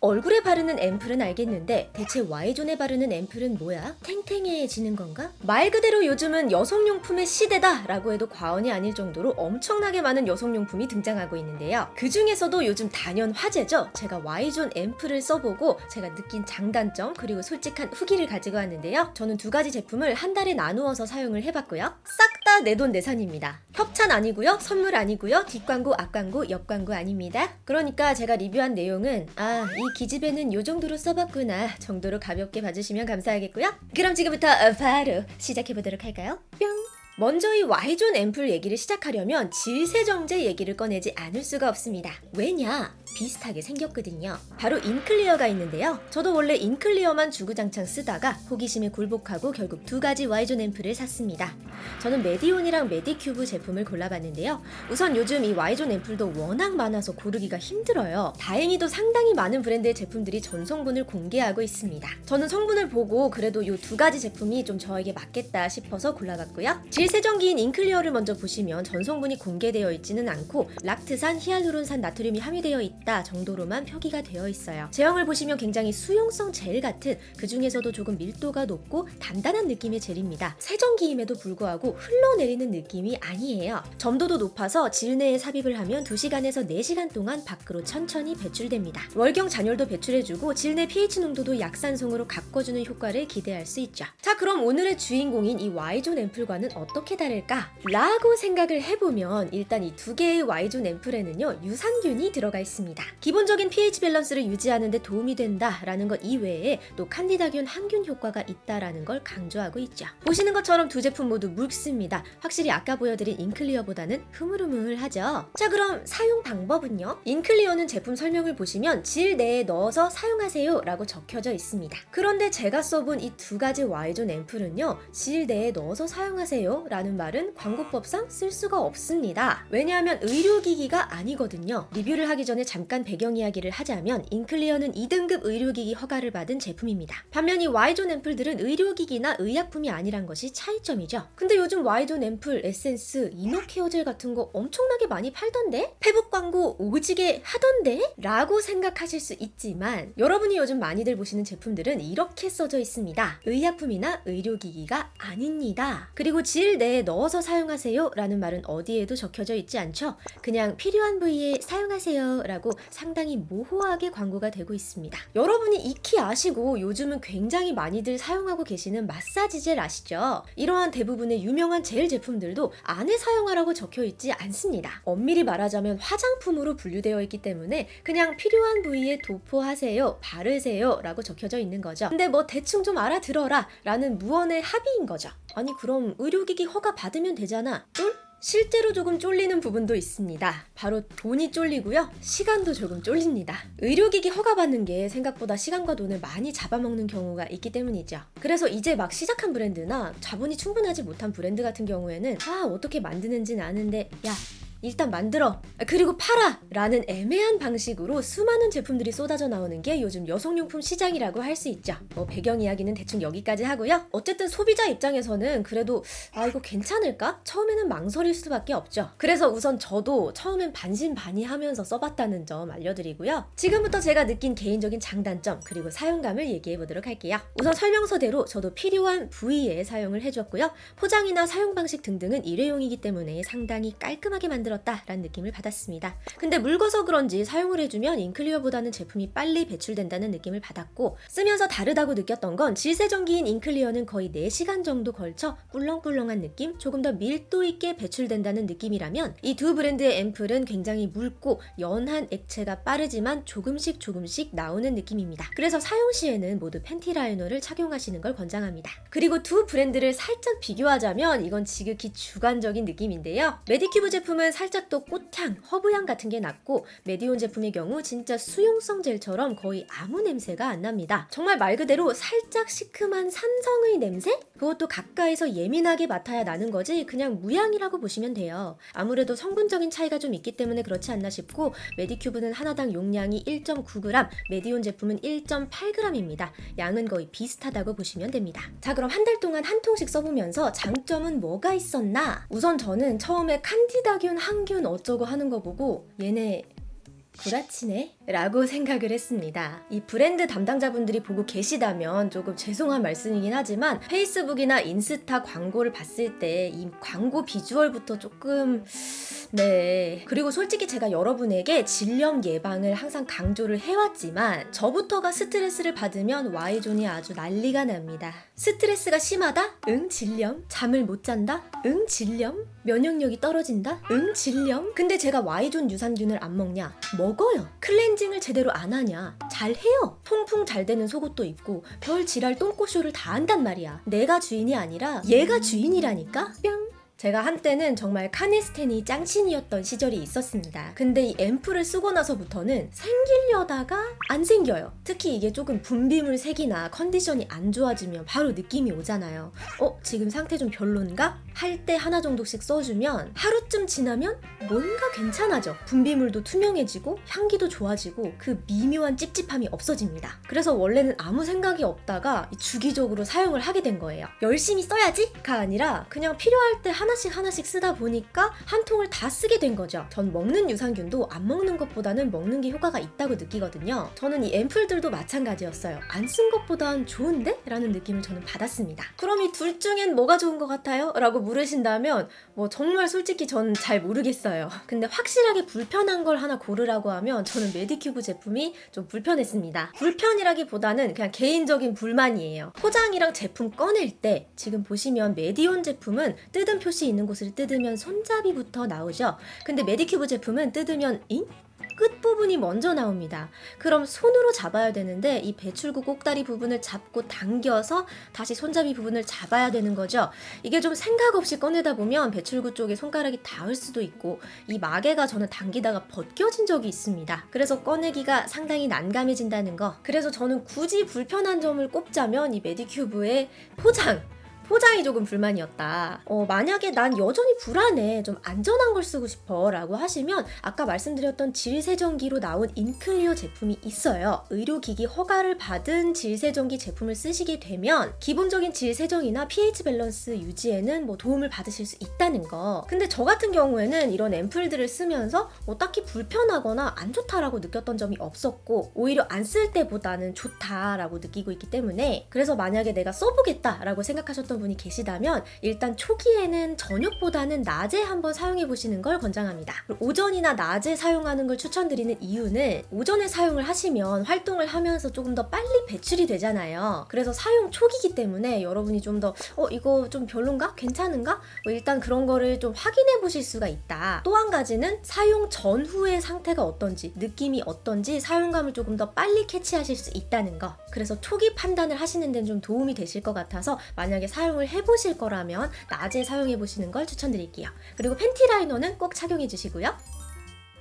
얼굴에 바르는 앰플은 알겠는데 대체 Y존에 바르는 앰플은 뭐야? 탱탱해지는 건가? 말 그대로 요즘은 여성용품의 시대다 라고 해도 과언이 아닐 정도로 엄청나게 많은 여성용품이 등장하고 있는데요. 그 중에서도 요즘 단연 화제죠. 제가 Y존 앰플을 써보고 제가 느낀 장단점 그리고 솔직한 후기를 가지고 왔는데요. 저는 두 가지 제품을 한 달에 나누어서 사용을 해봤고요. 싹 다 내 돈 내산입니다. 협찬 아니고요. 선물 아니고요. 뒷광고, 앞광고, 옆광고 아닙니다. 그러니까 제가 리뷰한 내용은 아, 이 기집애는 요 정도로 써봤구나 정도로 가볍게 봐주시면 감사하겠고요. 그럼 지금부터 어, 바로 시작해보도록 할까요? 뿅! 먼저 이 Y존 앰플 얘기를 시작하려면 질세정제 얘기를 꺼내지 않을 수가 없습니다. 왜냐? 비슷하게 생겼거든요. 바로 인클리어가 있는데요. 저도 원래 인클리어만 주구장창 쓰다가 호기심에 굴복하고 결국 두 가지 Y존 앰플을 샀습니다. 저는 메디온이랑 메디큐브 제품을 골라봤는데요. 우선 요즘 이 Y존 앰플도 워낙 많아서 고르기가 힘들어요. 다행히도 상당히 많은 브랜드의 제품들이 전성분을 공개하고 있습니다. 저는 성분을 보고 그래도 이 두 가지 제품이 좀 저에게 맞겠다 싶어서 골라봤고요. 질 세정기인 인클리어를 먼저 보시면 전성분이 공개되어 있지는 않고 락트산, 히알루론산, 나트륨이 함유되어 있다 정도로만 표기가 되어 있어요. 제형을 보시면 굉장히 수용성 젤 같은 그 중에서도 조금 밀도가 높고 단단한 느낌의 젤입니다. 세정기임에도 불구하고 흘러내리는 느낌이 아니에요. 점도도 높아서 질내에 삽입을 하면 2시간에서 4시간 동안 밖으로 천천히 배출됩니다. 월경 잔혈도 배출해주고 질내 pH 농도도 약산성으로 가꿔주는 효과를 기대할 수 있죠. 자 그럼 오늘의 주인공인 이 Y존 앰플과는 어 떻게 다를까? 라고 생각을 해보면 일단 이 두 개의 Y존 앰플에는요 유산균이 들어가 있습니다. 기본적인 pH 밸런스를 유지하는 데 도움이 된다라는 것 이외에 또 칸디다균 항균 효과가 있다라는 걸 강조하고 있죠. 보시는 것처럼 두 제품 모두 묽습니다. 확실히 아까 보여드린 인클리어보다는 흐물흐물하죠. 자 그럼 사용 방법은요? 인클리어는 제품 설명을 보시면 질 내에 넣어서 사용하세요 라고 적혀져 있습니다. 그런데 제가 써본 이 두 가지 Y존 앰플은요 질 내에 넣어서 사용하세요 라는 말은 광고법상 쓸 수가 없습니다. 왜냐하면 의료기기가 아니거든요. 리뷰를 하기 전에 잠깐 배경 이야기를 하자면 인클리어는 2등급 의료기기 허가를 받은 제품입니다. 반면 이 Y존 앰플들은 의료기기나 의약품이 아니란 것이 차이점이죠. 근데 요즘 Y존 앰플, 에센스, inner care젤 같은 거 엄청나게 많이 팔던데? 페북 광고 오지게 하던데? 라고 생각하실 수 있지만 여러분이 요즘 많이들 보시는 제품들은 이렇게 써져 있습니다. 의약품이나 의료기기가 아닙니다. 그리고 질 내에 넣어서 사용하세요 라는 말은 어디에도 적혀져 있지 않죠? 그냥 필요한 부위에 사용하세요 라고 상당히 모호하게 광고가 되고 있습니다. 여러분이 익히 아시고 요즘은 굉장히 많이들 사용하고 계시는 마사지 젤 아시죠? 이러한 대부분의 유명한 젤 제품들도 안에 사용하라고 적혀 있지 않습니다. 엄밀히 말하자면 화장품으로 분류되어 있기 때문에 그냥 필요한 부위에 도포하세요, 바르세요 라고 적혀져 있는 거죠. 근데 뭐 대충 좀 알아들어라 라는 무언의 합의인 거죠. 아니 그럼 의료기기 허가 받으면 되잖아. 쫄? 실제로 조금 쫄리는 부분도 있습니다. 바로 돈이 쫄리고요. 시간도 조금 쫄립니다. 의료기기 허가받는 게 생각보다 시간과 돈을 많이 잡아먹는 경우가 있기 때문이죠. 그래서 이제 막 시작한 브랜드나 자본이 충분하지 못한 브랜드 같은 경우에는 아 어떻게 만드는지는 아는데 야 일단 만들어. 그리고 팔아. 라는 애매한 방식으로 수많은 제품들이 쏟아져 나오는 게 요즘 여성용품 시장이라고 할 수 있죠. 뭐 배경 이야기는 대충 여기까지 하고요. 어쨌든 소비자 입장에서는 그래도 아 이거 괜찮을까? 처음에는 망설일 수밖에 없죠. 그래서 우선 저도 처음엔 반신반의하면서 써봤다는 점 알려드리고요. 지금부터 제가 느낀 개인적인 장단점 그리고 사용감을 얘기해 보도록 할게요. 우선 설명서대로 저도 필요한 부위에 사용을 해줬고요. 포장이나 사용 방식 등등은 일회용이기 때문에 상당히 깔끔하게 만들 만들었다라는 느낌을 받았습니다. 근데 묽어서 그런지 사용을 해주면 인클리어보다는 제품이 빨리 배출된다는 느낌을 받았고 쓰면서 다르다고 느꼈던 건 질세정기인 인클리어는 거의 4시간 정도 걸쳐 꿀렁꿀렁한 느낌, 조금 더 밀도 있게 배출된다는 느낌이라면 이 두 브랜드의 앰플은 굉장히 묽고 연한 액체가 빠르지만 조금씩 조금씩 나오는 느낌입니다. 그래서 사용 시에는 모두 팬티 라이너를 착용하시는 걸 권장합니다. 그리고 두 브랜드를 살짝 비교하자면 이건 지극히 주관적인 느낌인데요. 메디큐브 제품은 살짝 더 꽃향, 허브향 같은 게 났고 메디온 제품의 경우 진짜 수용성 젤처럼 거의 아무 냄새가 안 납니다. 정말 말 그대로 살짝 시큼한 산성의 냄새? 그것도 가까이서 예민하게 맡아야 나는 거지 그냥 무향이라고 보시면 돼요. 아무래도 성분적인 차이가 좀 있기 때문에 그렇지 않나 싶고 메디큐브는 하나당 용량이 1.9g, 메디온 제품은 1.8g입니다. 양은 거의 비슷하다고 보시면 됩니다. 자 그럼 한 달 동안 한 통씩 써보면서 장점은 뭐가 있었나? 우선 저는 처음에 칸디다균 항균 어쩌고 하는 거 보고 얘네 구라치네? 라고 생각을 했습니다. 이 브랜드 담당자분들이 보고 계시다면 조금 죄송한 말씀이긴 하지만 페이스북이나 인스타 광고를 봤을 때 이 광고 비주얼부터 조금 네. 그리고 솔직히 제가 여러분에게 질염 예방을 항상 강조를 해왔지만 저부터가 스트레스를 받으면 Y존이 아주 난리가 납니다. 스트레스가 심하다? 응, 질염. 잠을 못 잔다? 응, 질염. 면역력이 떨어진다? 응, 질염. 근데 제가 Y존 유산균을 안 먹냐? 먹어요. 클렌징을 제대로 안 하냐? 잘 해요. 통풍 잘 되는 속옷도 입고 별 지랄 똥꼬쇼를 다 한단 말이야. 내가 주인이 아니라 얘가 주인이라니까? 뿅. 제가 한때는 정말 카니스텐이 짱친이었던 시절이 있었습니다. 근데 이 앰플을 쓰고 나서부터는 생기려다가 안 생겨요. 특히 이게 조금 분비물 색이나 컨디션이 안 좋아지면 바로 느낌이 오잖아요. 어, 지금 상태 좀 별론가? 할 때 하나 정도씩 써주면 하루쯤 지나면 뭔가 괜찮아져. 분비물도 투명해지고 향기도 좋아지고 그 미묘한 찝찝함이 없어집니다. 그래서 원래는 아무 생각이 없다가 주기적으로 사용을 하게 된 거예요. 열심히 써야지가 아니라 그냥 필요할 때 하나씩 하나씩 쓰다 보니까 한 통을 다 쓰게 된 거죠. 전 먹는 유산균도 안 먹는 것보다는 먹는 게 효과가 있다고 느끼거든요. 저는 이 앰플들도 마찬가지였어요. 안 쓴 것보단 좋은데? 라는 느낌을 저는 받았습니다. 그럼 이 둘 중엔 뭐가 좋은 것 같아요? 라고 물으신다면 뭐 정말 솔직히 전잘 모르겠어요. 근데 확실하게 불편한 걸 하나 고르라고 하면 저는 메디큐브 제품이 좀 불편했습니다. 불편이라기보다는 그냥 개인적인 불만이에요. 포장이랑 제품 꺼낼 때 지금 보시면 메디온 제품은 뜯은 표시 있는 곳을 뜯으면 손잡이부터 나오죠. 근데 메디큐브 제품은 뜯으면 잉? 끝부분이 먼저 나옵니다. 그럼 손으로 잡아야 되는데 이 배출구 꼭다리 부분을 잡고 당겨서 다시 손잡이 부분을 잡아야 되는 거죠. 이게 좀 생각 없이 꺼내다 보면 배출구 쪽에 손가락이 닿을 수도 있고 이 마개가 저는 당기다가 벗겨진 적이 있습니다. 그래서 꺼내기가 상당히 난감해진다는 거. 그래서 저는 굳이 불편한 점을 꼽자면 이 메디큐브의 포장 포장이 조금 불만이었다. 어, 만약에 난 여전히 불안해, 좀 안전한 걸 쓰고 싶어 라고 하시면 아까 말씀드렸던 질세정기로 나온 인클리어 제품이 있어요. 의료기기 허가를 받은 질세정기 제품을 쓰시게 되면 기본적인 질세정이나 pH 밸런스 유지에는 뭐 도움을 받으실 수 있다는 거. 근데 저 같은 경우에는 이런 앰플들을 쓰면서 뭐 딱히 불편하거나 안 좋다라고 느꼈던 점이 없었고 오히려 안 쓸 때보다는 좋다라고 느끼고 있기 때문에 그래서 만약에 내가 써보겠다라고 생각하셨던 분이 계시다면 일단 초기에는 저녁보다는 낮에 한번 사용해 보시는 걸 권장합니다. 오전이나 낮에 사용하는 걸 추천드리는 이유는 오전에 사용을 하시면 활동을 하면서 조금 더 빨리 배출이 되잖아요. 그래서 사용 초기이기 때문에 여러분이 좀 더 어 이거 좀 별론가? 괜찮은가? 뭐 일단 그런 거를 좀 확인해 보실 수가 있다. 또 한 가지는 사용 전후의 상태가 어떤지 느낌이 어떤지 사용감을 조금 더 빨리 캐치하실 수 있다는 거. 그래서 초기 판단을 하시는 데는 좀 도움이 되실 것 같아서 만약에 사용 을 해보실 거라면 낮에 사용해 보시는 걸 추천드릴게요. 그리고 팬티 라이너는 꼭 착용해 주시고요.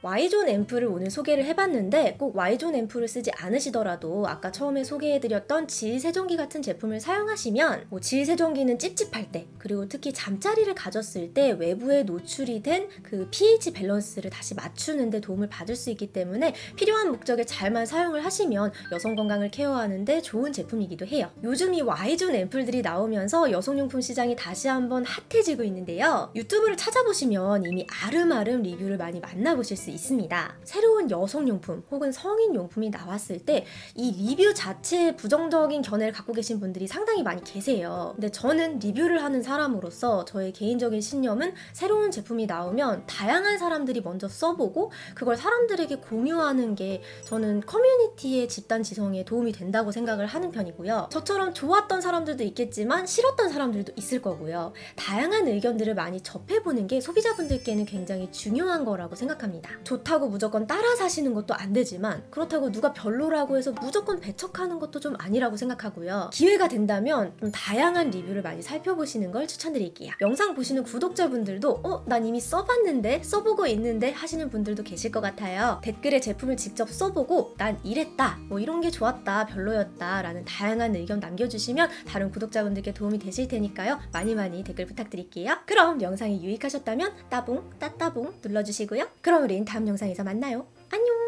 Y존 앰플을 오늘 소개를 해봤는데 꼭 Y존 앰플을 쓰지 않으시더라도 아까 처음에 소개해드렸던 질 세정기 같은 제품을 사용하시면 뭐 질 세정기는 찝찝할 때 그리고 특히 잠자리를 가졌을 때 외부에 노출이 된 그 pH 밸런스를 다시 맞추는 데 도움을 받을 수 있기 때문에 필요한 목적에 잘만 사용을 하시면 여성 건강을 케어하는데 좋은 제품이기도 해요. 요즘 이 Y존 앰플들이 나오면서 여성용품 시장이 다시 한번 핫해지고 있는데요. 유튜브를 찾아보시면 이미 알음알음 리뷰를 많이 만나보실 수 있습니다. 새로운 여성용품 혹은 성인용품이 나왔을 때 이 리뷰 자체에 부정적인 견해를 갖고 계신 분들이 상당히 많이 계세요. 근데 저는 리뷰를 하는 사람으로서 저의 개인적인 신념은 새로운 제품이 나오면 다양한 사람들이 먼저 써보고 그걸 사람들에게 공유하는 게 저는 커뮤니티의 집단 지성에 도움이 된다고 생각을 하는 편이고요. 저처럼 좋았던 사람들도 있겠지만 싫었던 사람들도 있을 거고요. 다양한 의견들을 많이 접해보는 게 소비자분들께는 굉장히 중요한 거라고 생각합니다. 좋다고 무조건 따라 사시는 것도 안 되지만 그렇다고 누가 별로라고 해서 무조건 배척하는 것도 좀 아니라고 생각하고요. 기회가 된다면 좀 다양한 리뷰를 많이 살펴보시는 걸 추천드릴게요. 영상 보시는 구독자분들도 어? 난 이미 써봤는데 써보고 있는데 하시는 분들도 계실 것 같아요. 댓글에 제품을 직접 써보고 난 이랬다 뭐 이런 게 좋았다 별로였다 라는 다양한 의견 남겨주시면 다른 구독자분들께 도움이 되실 테니까요. 많이 많이 댓글 부탁드릴게요. 그럼 영상이 유익하셨다면 따봉 따따봉 눌러주시고요. 그럼 우린 다음 영상에서 만나요. 안녕